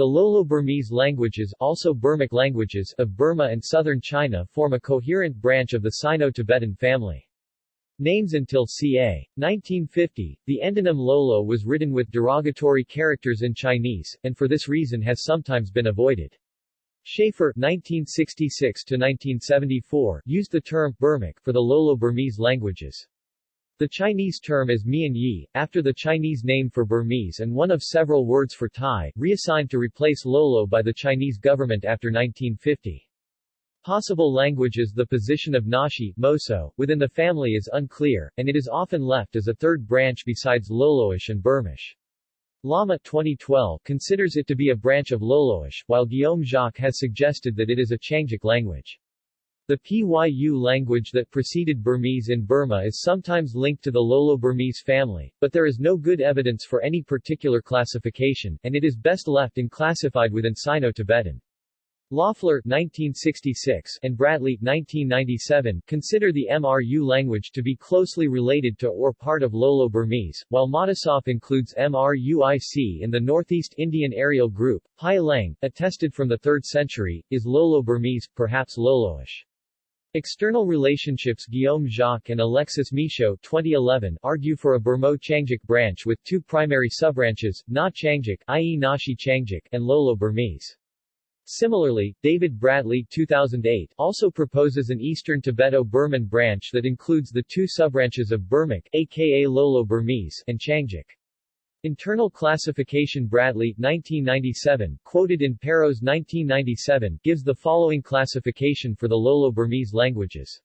The Lolo-Burmese languages also Burmic languages of Burma and southern China form a coherent branch of the Sino-Tibetan family. Names until ca. 1950, the endonym Lolo was written with derogatory characters in Chinese, and for this reason has sometimes been avoided. Shafer 1966-1974 used the term Burmic for the Lolo-Burmese languages. The Chinese term is Mian Yi, after the Chinese name for Burmese and one of several words for Thai, reassigned to replace Lolo by the Chinese government after 1950. Possible languages The position of Nashi Moso, within the family is unclear, and it is often left as a third branch besides Loloish and Burmish. Lama 2012 considers it to be a branch of Loloish, while Guillaume Jacques has suggested that it is a Qiangic language. The Pyu language that preceded Burmese in Burma is sometimes linked to the Lolo-Burmese family, but there is no good evidence for any particular classification, and it is best left unclassified within Sino-Tibetan. Loeffler 1966 and Bradley 1997 consider the MRU language to be closely related to or part of Lolo-Burmese, while Matisoff includes MRUIC in the Northeast Indian areal group. Hai Lang, attested from the 3rd century, is Lolo-Burmese, perhaps Loloish. External relationships Guillaume Jacques and Alexis Michaud 2011 argue for a Burmo-Qiangic branch with two primary subbranches, Na Qiangic i.e. Nashi Qiangic and Lolo-Burmese. Similarly, David Bradley 2008 also proposes an Eastern Tibeto-Burman branch that includes the two subbranches of Burmic aka Lolo-Burmese and Qiangic. Internal classification Bradley 1997, quoted in Peiros 1997, gives the following classification for the Lolo-Burmese languages.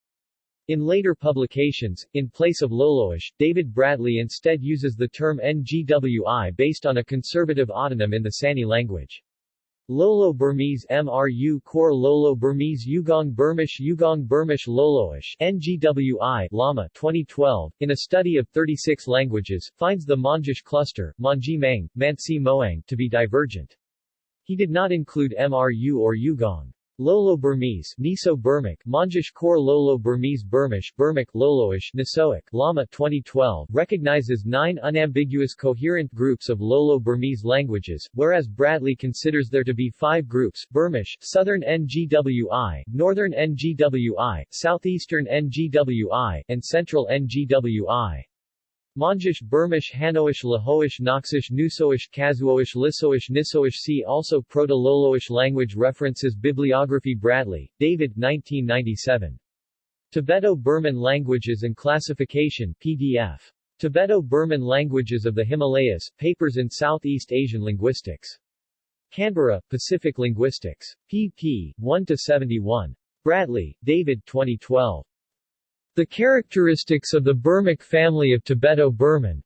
In later publications, in place of Loloish, David Bradley instead uses the term NGWI based on a conservative autonym in the Sani language. Lolo Burmese MRU Core Lolo Burmese Yugong Burmish Yugong Burmish Loloish NGWI Lama 2012, in a study of 36 languages, finds the Monjish cluster, Manji Mang, Mansi Moang, to be divergent. He did not include MRU or Yugong. Lolo Burmese, Niso Burmic, Monjish Core Lolo Burmese Burmish, Burmic, Loloish, Nisoic, Lama 2012 recognizes nine unambiguous coherent groups of Lolo Burmese languages, whereas Bradley considers there to be five groups, Burmish, Southern NGWI, Northern NGWI, Southeastern NGWI, and Central NGWI. Monjish Burmish Hanoish Lahoish Naxish Nusoish Kazhuoish Lisoish Nisoish See also Proto-Loloish language references Bibliography Bradley, David 1997. Tibeto-Burman Languages and Classification PDF. Tibeto-Burman Languages of the Himalayas, Papers in Southeast Asian Linguistics. Canberra, Pacific Linguistics. pp. 1-71. Bradley, David 2012. The Characteristics of the Burmic Family of Tibeto-Burman.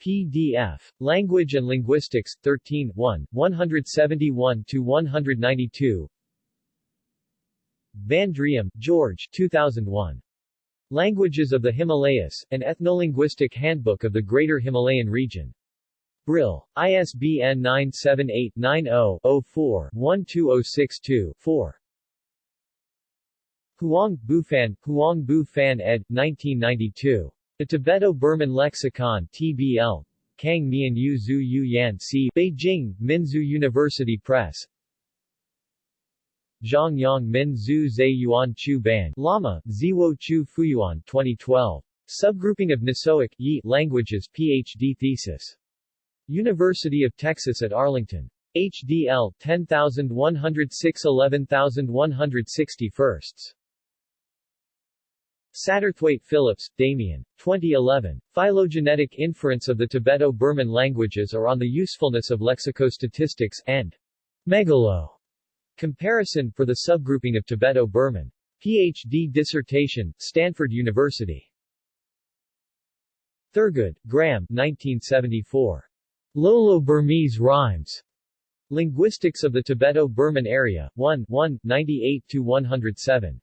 PDF. Language and Linguistics, 13 1, 171-192 Van Driem, George 2001. Languages of the Himalayas, an Ethnolinguistic Handbook of the Greater Himalayan Region. Brill. ISBN 978-90-04-12062-4. Huang Bufan, Huang Bu Fan ed. 1992. The Tibeto-Burman Lexicon TBL. Kang Mian Yu Zhu Yu Yan C. Beijing, Minzu University Press. Zhang Yang Min Zhu Zhe Yuan Chu Ban Lama, Ziwo Chu Fuyuan 2012. Subgrouping of Nisoic Yi languages PhD thesis. University of Texas at Arlington. HDL 10106 11160 firsts. Satterthwaite Phillips, Damien. 2011. Phylogenetic Inference of the Tibeto-Burman Languages or on the Usefulness of Lexicostatistics, and Megalo. Comparison for the subgrouping of Tibeto-Burman. Ph.D. dissertation, Stanford University. Thurgood, Graham 1974. Lolo-Burmese Rhymes. Linguistics of the Tibeto-Burman Area, 1 1, 98-107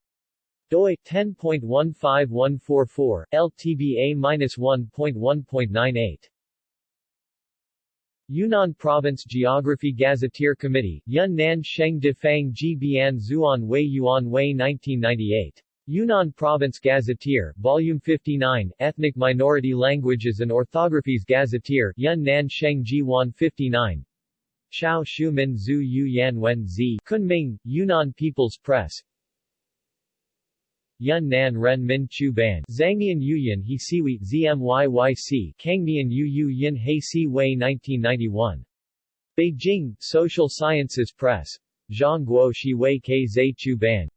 doi 10.15144 LTBA-1.1.98 Yunnan Province Geography Gazetteer Committee, Yunnan Sheng De Fang Ji Bian Zuan Wei Yuan Wei 1998. Yunnan Province Gazetteer, Volume 59, Ethnic Minority Languages and Orthographies Gazetteer, Yunnan Sheng Ji Wan 59 Chao Shu Min Zhu Yu Yan Wen Zi Kunming, Yunnan People's Press Yun Nan Ren Min Chu Ban Zhangnian Yuyan He Siwi ZMYYC Kangnian Yu Yu Yin He Si Wei 1991 Beijing, Social Sciences Press. Zhang Guo Shi Wei Ke Zhe Chu Ban